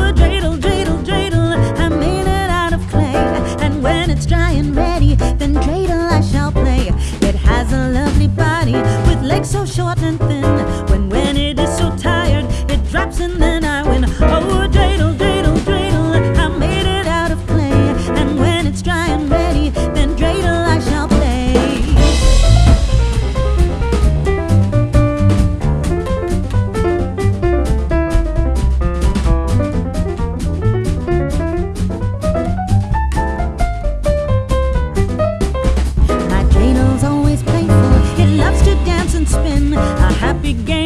a dreidel, dreidel, dreidel. I made it out of clay. And when it's dry and ready, then dreidel I shall play. It has a lovely body with legs so short and a happy game.